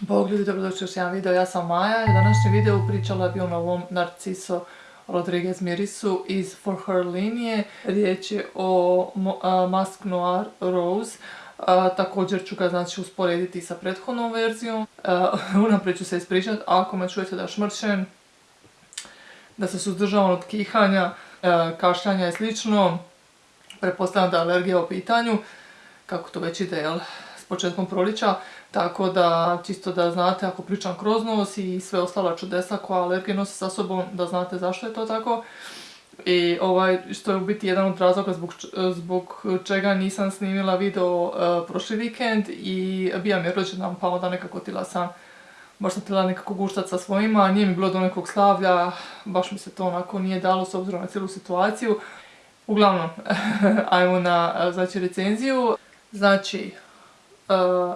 Bog ljudi, dobrodošli još jedan video, ja sam Maja i u današnjem videu pričala bi o novom Narciso Rodriguez mirisu iz For Her linije. Riječ je o Mask Noir Rose. također ću ga znači usporediti sa prethodnom verzijom. unaprijed ću se ispričati, ako me čujete da šmrčem, da se suzdržavam od kihanja, kašljanja i slično, pretpostavljam da je alergija u pitanju, kako to već ide, jel? s početkom prolića, tako da čisto da znate ako pričam kroz nos i sve ostala čudesa koja alergije nosi sa sobom, da znate zašto je to tako. I ovaj, što je u biti jedan od razloga zbog, zbog čega nisam snimila video uh, prošli vikend i bija mi je rođendan pa onda nekako tila sam baš sam htjela nekako guštat sa svojima, nije mi bilo do nekog slavlja, baš mi se to onako nije dalo s obzirom na cijelu situaciju. Uglavnom, ajmo na znači, recenziju. Znači, E,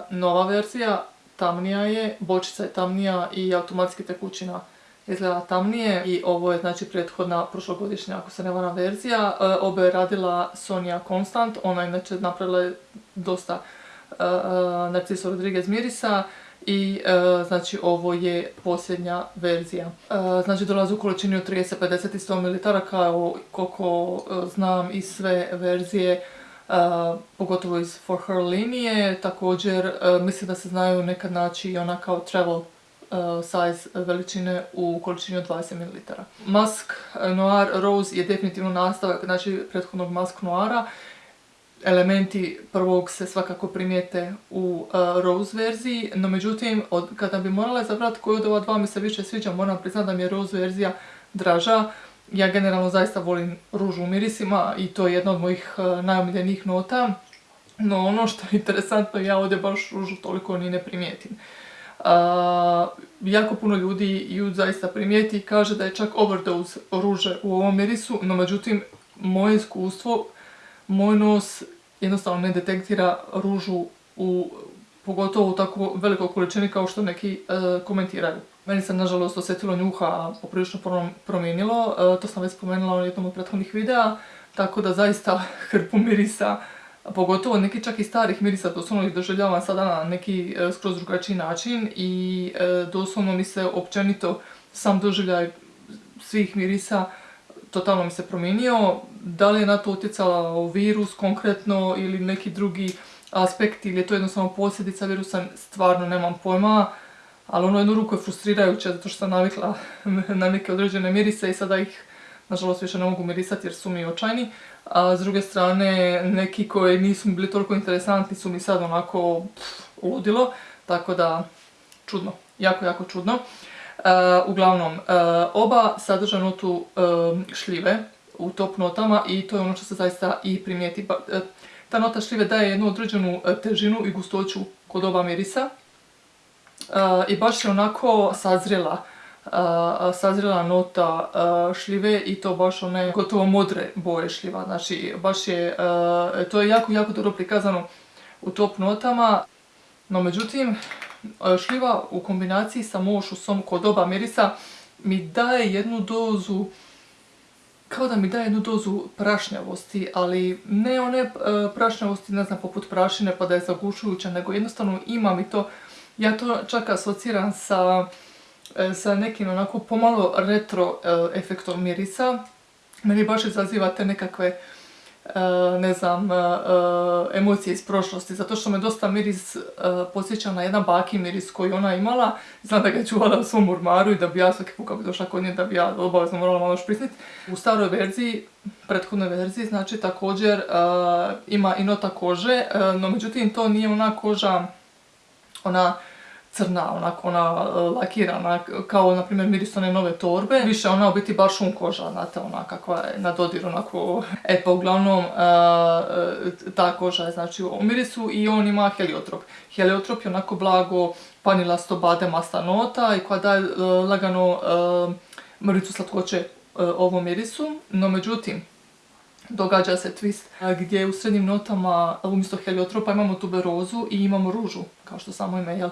nova verzija, tamnija je, bočica je tamnija i automatski tekućina izgleda tamnije i ovo je znači prethodna prošlogodišnja ako se ne vara verzija. E, obe je radila Sonja Constant, ona inače napravila dosta e, Narciso Rodriguez mirisa i znači ovo je posljednja verzija. Znači dolazi u količini od 30, 50 i 100 ml kao koliko znam i sve verzije pogotovo iz For Her linije. Također mislim da se znaju nekad naći i ona kao travel size veličine u količini od 20 ml. Mask Noir Rose je definitivno nastavak znači prethodnog Mask Noira. Elementi prvog se svakako primijete u Rose verziji, no međutim kada bi morala izabrati koju od ova dva mi se više sviđa, moram priznati da mi je Rose verzija draža ja generalno zaista volim ružu u mirisima i to je jedna od mojih e, najomiljenijih nota. No ono što je interesantno, ja ovdje baš ružu toliko ni ne primijetim. jako puno ljudi ju zaista primijeti i kaže da je čak overdose ruže u ovom mirisu, no međutim moje iskustvo, moj nos jednostavno ne detektira ružu u pogotovo u tako velikoj količini kao što neki e, komentiraju. Meni se nažalost osjetilo njuha poprilično promijenilo, e, to sam već spomenula u jednom od prethodnih videa, tako da zaista hrpu mirisa, pogotovo neki čak i starih mirisa, doslovno ih doživljavam sada na neki e, skroz drugačiji način i doslovno mi se općenito sam doživljaj svih mirisa totalno mi se promijenio. Da li je na to utjecala virus konkretno ili neki drugi aspekt ili je to jednostavno posljedica virusa, stvarno nemam pojma. Ali ono jednu ruku je frustrirajuće zato što sam navikla na neke određene mirise i sada ih nažalost više ne mogu mirisati jer su mi očajni. A s druge strane neki koji nisu mi bili toliko interesantni su mi sad onako ludilo. Tako da čudno, jako jako čudno. E, uglavnom, e, oba sadrža notu e, šljive u top notama i to je ono što se zaista i primijeti. Ta nota šljive daje jednu određenu težinu i gustoću kod oba mirisa. I baš je onako sazrela, e, sazrela nota šljive i to baš one gotovo modre boje šljiva. Znači baš je, to je jako jako dobro prikazano u top notama. No međutim, šljiva u kombinaciji sa mošusom kod oba mirisa mi daje jednu dozu kao da mi daje jednu dozu prašnjavosti, ali ne one prašnjavosti, ne znam, poput prašine pa da je zagušujuća, nego jednostavno ima mi to, ja to čak asociram sa, e, sa nekim onako pomalo retro e, efektom mirisa. Meni baš izaziva te nekakve E, ne znam, emocije iz prošlosti, zato što me dosta miris posjeća na jedan baki miris koji ona imala. Znam da ga je čuvala u svom urmaru i da bi ja svaki put bi došla kod nje da bi ja obavezno morala malo šprisniti. U staroj verziji, prethodnoj verziji, znači također ima i nota kože, no međutim to nije ona koža, ona crna, onako ona e, lakirana, kao na primjer miris one nove torbe. Više ona u biti baš šum koža, znate, ona kakva je na dodir, onako... E pa uglavnom, e, e, ta koža je znači u mirisu i on ima heliotrop. Heliotrop je onako blago panilasto bademasta nota i koja daje lagano mrvicu slatkoće ovom mirisu. No međutim, događa se twist gdje u srednjim notama umjesto heliotropa imamo tuberozu i imamo ružu, kao što samo ime, jel?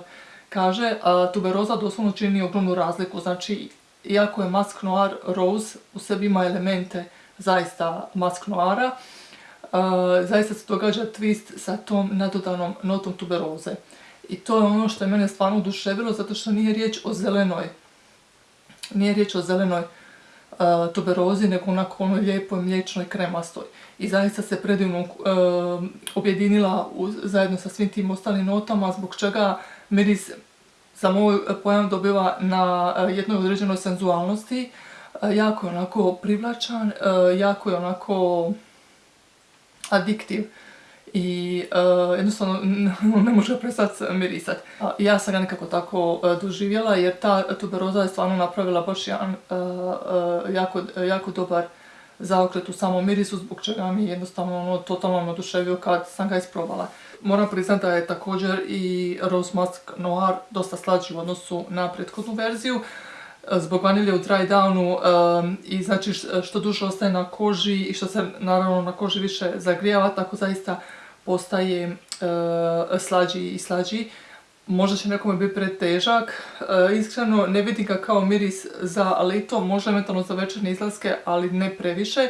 Kaže, tuberoza doslovno čini ogromnu razliku, znači iako je Mask Noir Rose u sebi ima elemente zaista Mask Noira, zaista se događa twist sa tom nadodanom notom tuberoze. I to je ono što je mene stvarno oduševilo zato što nije riječ o zelenoj, nije riječ o zelenoj uh, tuberozi, nego onako onoj lijepoj mliječnoj kremastoj. I zaista se predivno objedinila zajedno sa svim tim ostalim notama, zbog čega miris za moj pojam dobiva na uh, jednoj određenoj senzualnosti. Jako je onako privlačan, jako je onako adiktiv i uh, jednostavno ne može prestati mirisati. Ja sam ga nekako tako uh, doživjela jer ta tuberoza je stvarno napravila baš jedan uh, jako, jako dobar zaokret u samom mirisu zbog čega mi je jednostavno ono totalno oduševio kad sam ga isprobala. Moram priznati da je također i Rose Musk Noir dosta slađi u odnosu na prethodnu verziju zbog vanilje u dry downu i znači što duže ostaje na koži i što se naravno na koži više zagrijava, tako zaista postaje slađi i slađi. Možda će nekome biti pretežak, uh, iskreno ne vidim ga kao miris za lito, možda eventualno za večerne izlaske, ali ne previše.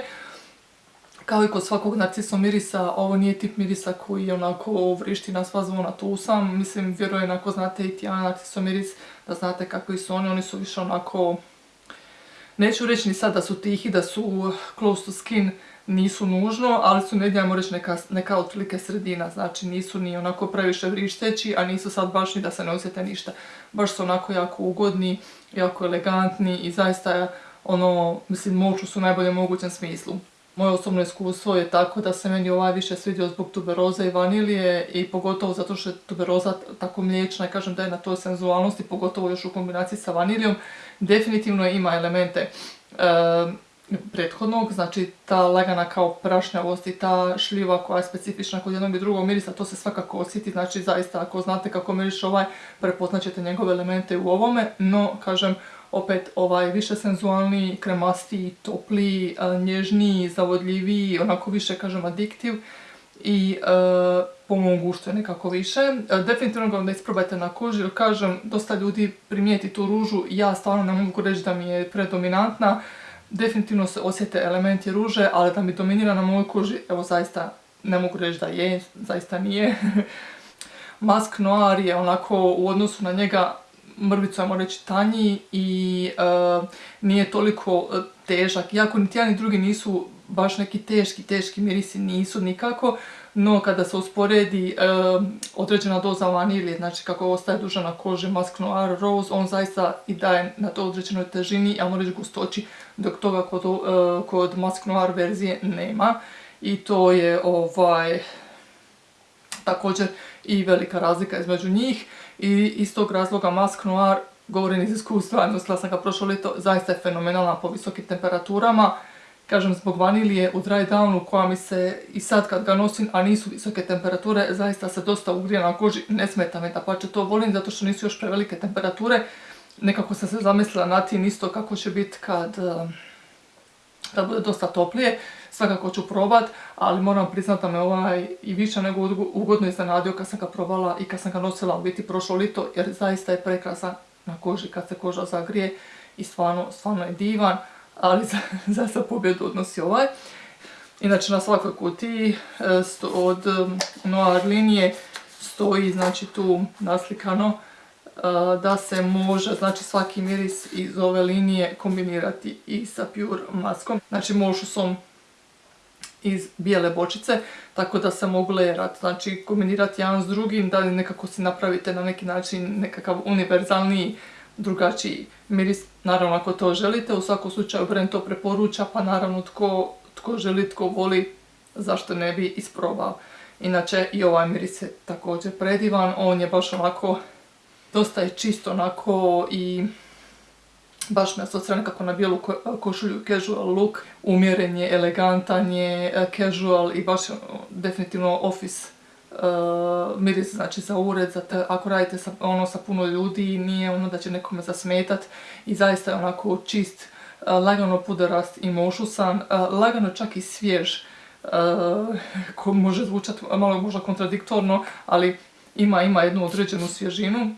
Kao i kod svakog narciso mirisa, ovo nije tip mirisa koji onako vrišti na sva zvona, tu sam. Mislim, vjerujem ako znate i Tijana narciso miris, da znate kakvi su oni, oni su više onako... Neću reći ni sad da su tihi, da su close to skin, nisu nužno, ali su negdje, ajmo reći, neka, neka otprilike sredina, znači nisu ni onako previše vrišteći, a nisu sad baš ni da se ne osjete ništa. Baš su onako jako ugodni, jako elegantni i zaista ono, mislim, moću su u najboljem mogućem smislu. Moje osobno iskustvo je tako da se meni ovaj više svidio zbog tuberoze i vanilije i pogotovo zato što je tuberoza tako mliječna i kažem da je na toj senzualnosti, pogotovo još u kombinaciji sa vanilijom, definitivno ima elemente prethodnog, znači ta lagana kao prašnjavost i ta šljiva koja je specifična kod jednog i drugog mirisa, to se svakako osjeti, znači zaista ako znate kako miriš ovaj, prepoznaćete njegove elemente u ovome, no kažem, opet ovaj više senzualni, kremastiji, topliji, nježniji, zavodljiviji, onako više kažem adiktiv i e, po mom guštu je nekako više. E, definitivno ga onda isprobajte na koži jer kažem dosta ljudi primijeti tu ružu, ja stvarno ne mogu reći da mi je predominantna. Definitivno se osjete elementi ruže, ali da mi dominira na mojoj koži, evo zaista ne mogu reći da je, zaista nije. Mask Noir je onako u odnosu na njega mrvicu, ajmo reći, tanji i uh, nije toliko e, težak. Iako niti jedan drugi nisu baš neki teški, teški mirisi, nisu nikako, no kada se usporedi određena doza vanilije, znači kako ostaje duža na koži Mask Noir Rose, on zaista i daje na to određenoj težini, ajmo reći gustoći, dok toga kod, kod Mask Noir verzije nema. I to je ovaj također i velika razlika između njih i iz tog razloga Mask Noir, govorim iz iskustva, nosila sam ga prošlo ljeto, zaista je fenomenalna po visokim temperaturama. Kažem, zbog vanilije u dry downu koja mi se i sad kad ga nosim, a nisu visoke temperature, zaista se dosta ugrije na koži, ne smeta me da pače to volim zato što nisu još prevelike temperature. Nekako sam se zamislila na tim isto kako će biti kad da bude dosta toplije, svakako ću probat, ali moram priznati da me ovaj i više nego ugodno iznenadio kad sam ga probala i kad sam ga nosila u biti prošlo lito, jer zaista je prekrasan na koži kad se koža zagrije i stvarno, stvarno je divan, ali za, za pobjedu odnosi ovaj. Inače na svakoj kutiji e, od Noir linije stoji znači tu naslikano da se može znači svaki miris iz ove linije kombinirati i sa Pure maskom. Znači sam iz bijele bočice, tako da se mogu lejerat, znači kombinirati jedan s drugim, da nekako si napravite na neki način nekakav univerzalni drugačiji miris, naravno ako to želite, u svakom slučaju brand to preporuča, pa naravno tko, tko želi, tko voli, zašto ne bi isprobao. Inače i ovaj miris je također predivan, on je baš onako dosta je čisto onako i baš me asocira nekako na bijelu košulju casual look. Umjeren je, elegantan je, casual i baš definitivno office uh, miris znači za ured, za ako radite sa, ono sa puno ljudi nije ono da će nekome zasmetat i zaista je onako čist, uh, lagano puderast i mošusan, uh, lagano čak i svjež, ko može zvučati malo možda kontradiktorno, ali ima, ima jednu određenu svježinu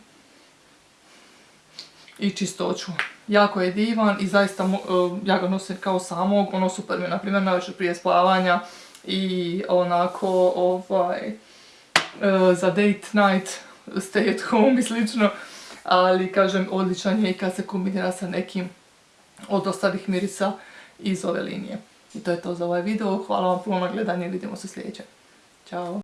i čistoću. Jako je divan i zaista ja ga nosim kao samog, ono super mi je na primjer najveće prije spavanja i onako ovaj za date night stay at home i slično, ali kažem odličan je i kad se kombinira sa nekim od ostalih mirisa iz ove linije. I to je to za ovaj video, hvala vam puno na gledanje i vidimo se sljedeće. Ćao!